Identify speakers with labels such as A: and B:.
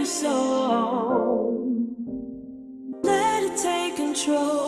A: your soul. Let it take control.